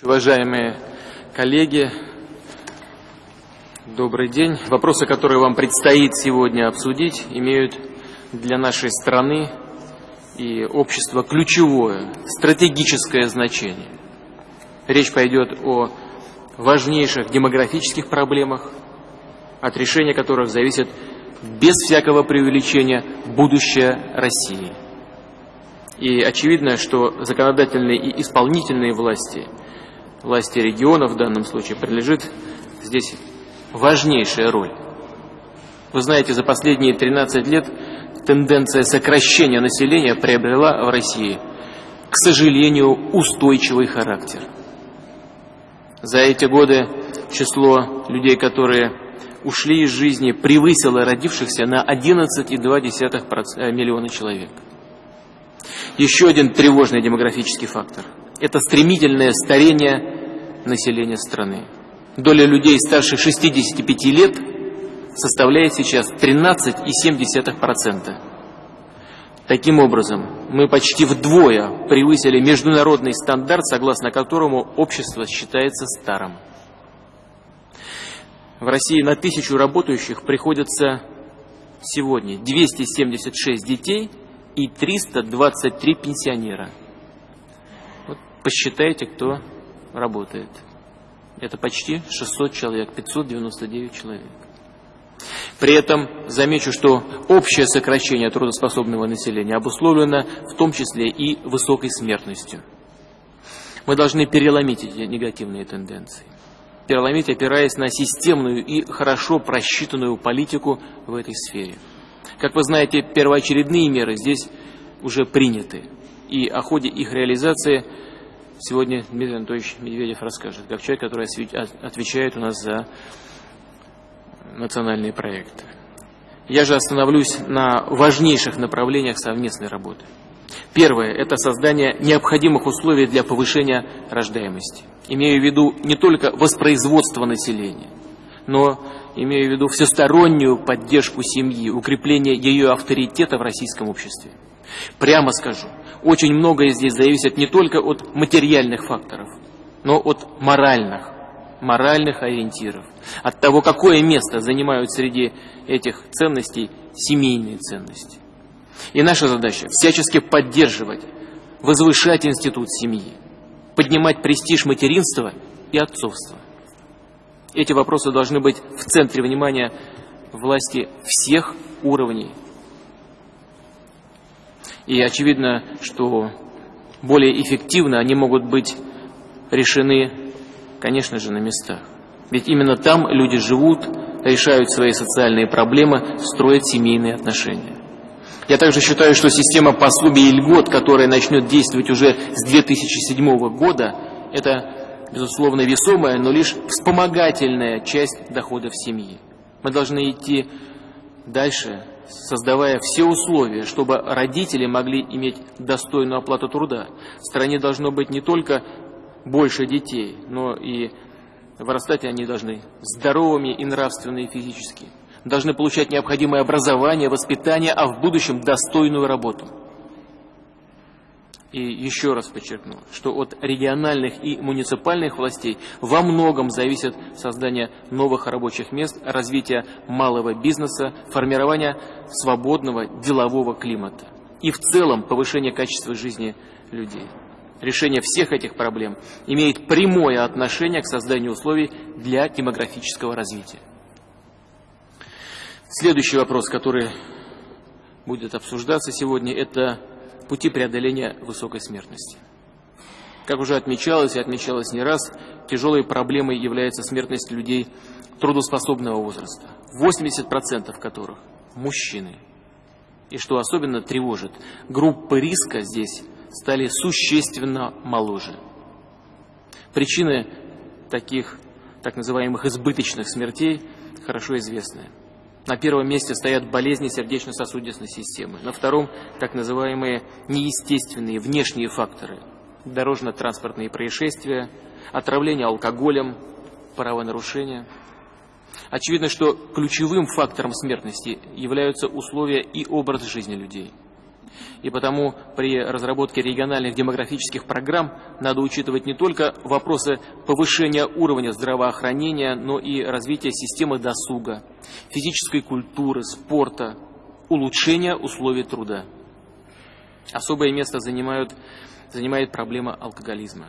Уважаемые коллеги, добрый день. Вопросы, которые вам предстоит сегодня обсудить, имеют для нашей страны и общества ключевое, стратегическое значение. Речь пойдет о важнейших демографических проблемах, от решения которых зависит без всякого преувеличения будущее России. И очевидно, что законодательные и исполнительные власти – власти региона в данном случае принадлежит здесь важнейшая роль. Вы знаете, за последние 13 лет тенденция сокращения населения приобрела в России, к сожалению, устойчивый характер. За эти годы число людей, которые ушли из жизни, превысило родившихся на 11,2 э, миллиона человек. Еще один тревожный демографический фактор – это стремительное старение населения страны. Доля людей старше 65 лет составляет сейчас 13,7%. Таким образом, мы почти вдвое превысили международный стандарт, согласно которому общество считается старым. В России на тысячу работающих приходится сегодня 276 детей и 323 пенсионера – посчитайте, кто работает. Это почти 600 человек, 599 человек. При этом замечу, что общее сокращение трудоспособного населения обусловлено в том числе и высокой смертностью. Мы должны переломить эти негативные тенденции. Переломить, опираясь на системную и хорошо просчитанную политику в этой сфере. Как вы знаете, первоочередные меры здесь уже приняты. И о ходе их реализации – сегодня Дмитрий Анатольевич Медведев расскажет, как человек, который отвечает у нас за национальные проекты. Я же остановлюсь на важнейших направлениях совместной работы. Первое – это создание необходимых условий для повышения рождаемости. Имею в виду не только воспроизводство населения, но имею в виду всестороннюю поддержку семьи, укрепление ее авторитета в российском обществе. Прямо скажу, очень многое здесь зависит не только от материальных факторов, но от моральных, моральных ориентиров, от того, какое место занимают среди этих ценностей семейные ценности. И наша задача всячески поддерживать, возвышать институт семьи, поднимать престиж материнства и отцовства. Эти вопросы должны быть в центре внимания власти всех уровней и очевидно, что более эффективно они могут быть решены, конечно же, на местах. Ведь именно там люди живут, решают свои социальные проблемы, строят семейные отношения. Я также считаю, что система пособий и льгот, которая начнет действовать уже с 2007 года, это, безусловно, весомая, но лишь вспомогательная часть доходов семьи. Мы должны идти дальше, создавая все условия, чтобы родители могли иметь достойную оплату труда. В стране должно быть не только больше детей, но и вырастать они должны здоровыми и нравственно, и физически. Должны получать необходимое образование, воспитание, а в будущем достойную работу. И еще раз подчеркну, что от региональных и муниципальных властей во многом зависит создание новых рабочих мест, развитие малого бизнеса, формирование свободного делового климата и в целом повышение качества жизни людей. Решение всех этих проблем имеет прямое отношение к созданию условий для демографического развития. Следующий вопрос, который будет обсуждаться сегодня, это пути преодоления высокой смертности. Как уже отмечалось и отмечалось не раз, тяжелой проблемой является смертность людей трудоспособного возраста, 80% которых – мужчины. И что особенно тревожит, группы риска здесь стали существенно моложе. Причины таких так называемых избыточных смертей хорошо известны. На первом месте стоят болезни сердечно-сосудистой системы. На втором – так называемые неестественные внешние факторы. Дорожно-транспортные происшествия, отравление алкоголем, правонарушения. Очевидно, что ключевым фактором смертности являются условия и образ жизни людей. И потому при разработке региональных демографических программ надо учитывать не только вопросы повышения уровня здравоохранения, но и развития системы досуга, физической культуры, спорта, улучшения условий труда. Особое место занимают, занимает проблема алкоголизма.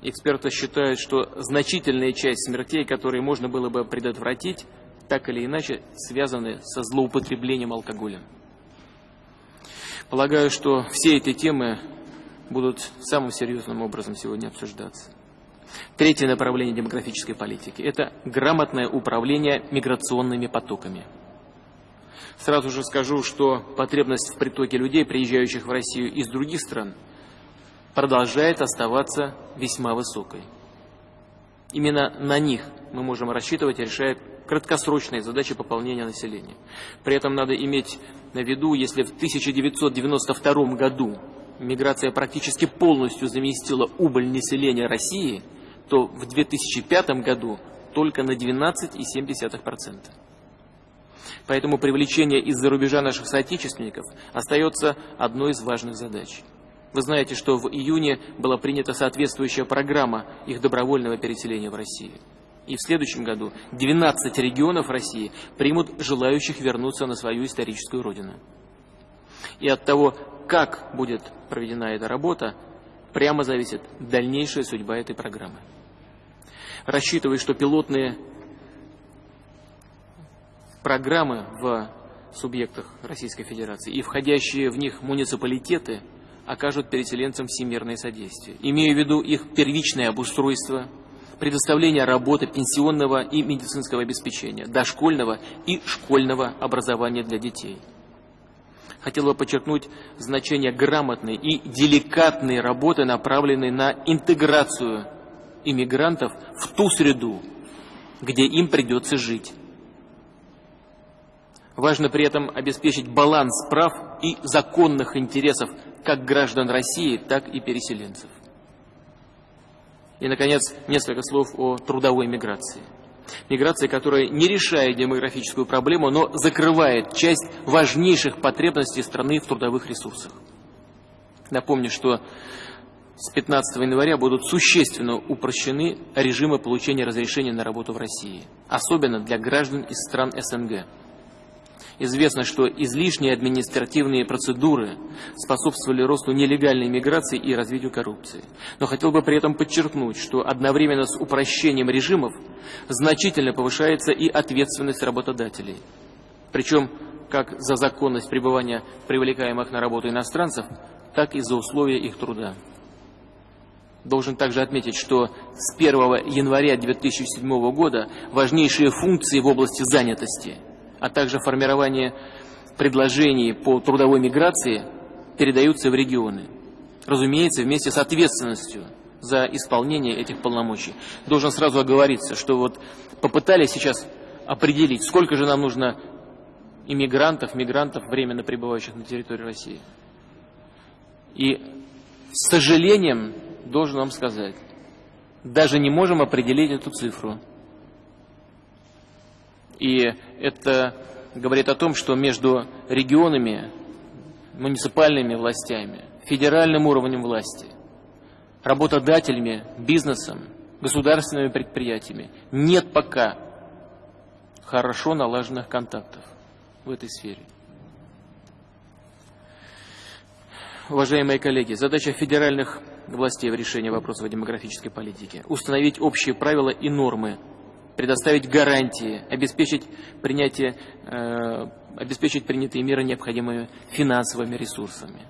Эксперты считают, что значительная часть смертей, которые можно было бы предотвратить, так или иначе связаны со злоупотреблением алкоголем. Полагаю, что все эти темы будут самым серьезным образом сегодня обсуждаться. Третье направление демографической политики – это грамотное управление миграционными потоками. Сразу же скажу, что потребность в притоке людей, приезжающих в Россию из других стран, продолжает оставаться весьма высокой. Именно на них мы можем рассчитывать, решая краткосрочные задачи пополнения населения. При этом надо иметь на виду, если в 1992 году миграция практически полностью заместила убыль населения России, то в 2005 году только на 12,7%. Поэтому привлечение из-за рубежа наших соотечественников остается одной из важных задач. Вы знаете, что в июне была принята соответствующая программа их добровольного переселения в Россию. И в следующем году 12 регионов России примут желающих вернуться на свою историческую родину. И от того, как будет проведена эта работа, прямо зависит дальнейшая судьба этой программы. Рассчитываю, что пилотные программы в субъектах Российской Федерации и входящие в них муниципалитеты окажут переселенцам всемирное содействие. Имею в виду их первичное обустройство – предоставления работы, пенсионного и медицинского обеспечения, дошкольного и школьного образования для детей. Хотел бы подчеркнуть значение грамотной и деликатной работы, направленной на интеграцию иммигрантов в ту среду, где им придется жить. Важно при этом обеспечить баланс прав и законных интересов как граждан России, так и переселенцев. И, наконец, несколько слов о трудовой миграции. Миграции, которая не решает демографическую проблему, но закрывает часть важнейших потребностей страны в трудовых ресурсах. Напомню, что с 15 января будут существенно упрощены режимы получения разрешения на работу в России, особенно для граждан из стран СНГ. Известно, что излишние административные процедуры способствовали росту нелегальной миграции и развитию коррупции. Но хотел бы при этом подчеркнуть, что одновременно с упрощением режимов значительно повышается и ответственность работодателей. Причем как за законность пребывания привлекаемых на работу иностранцев, так и за условия их труда. Должен также отметить, что с 1 января 2007 года важнейшие функции в области занятости – а также формирование предложений по трудовой миграции передаются в регионы. Разумеется, вместе с ответственностью за исполнение этих полномочий. Должен сразу оговориться, что вот попытались сейчас определить, сколько же нам нужно иммигрантов, мигрантов, временно пребывающих на территории России. И с сожалением должен вам сказать, даже не можем определить эту цифру. И это говорит о том, что между регионами, муниципальными властями, федеральным уровнем власти, работодателями, бизнесом, государственными предприятиями нет пока хорошо налаженных контактов в этой сфере. Уважаемые коллеги, задача федеральных властей в решении вопросов демографической политики – установить общие правила и нормы предоставить гарантии, обеспечить, принятие, э, обеспечить принятые меры необходимыми финансовыми ресурсами.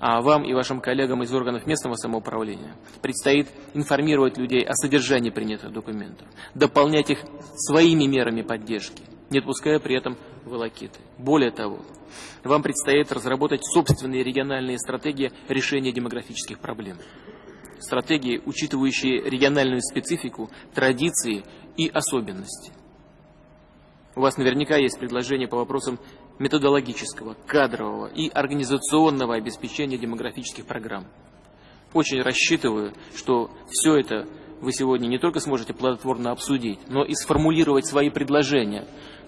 А вам и вашим коллегам из органов местного самоуправления предстоит информировать людей о содержании принятых документов, дополнять их своими мерами поддержки, не отпуская при этом волокиты. Более того, вам предстоит разработать собственные региональные стратегии решения демографических проблем. Стратегии, учитывающие региональную специфику, традиции и особенности. У вас наверняка есть предложения по вопросам методологического, кадрового и организационного обеспечения демографических программ. Очень рассчитываю, что все это вы сегодня не только сможете плодотворно обсудить, но и сформулировать свои предложения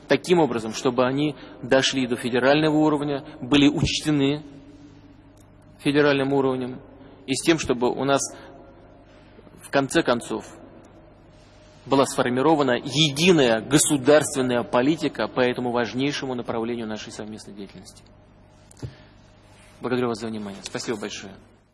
таким образом, чтобы они дошли до федерального уровня, были учтены федеральным уровнем и с тем, чтобы у нас в конце концов была сформирована единая государственная политика по этому важнейшему направлению нашей совместной деятельности. Благодарю вас за внимание. Спасибо большое.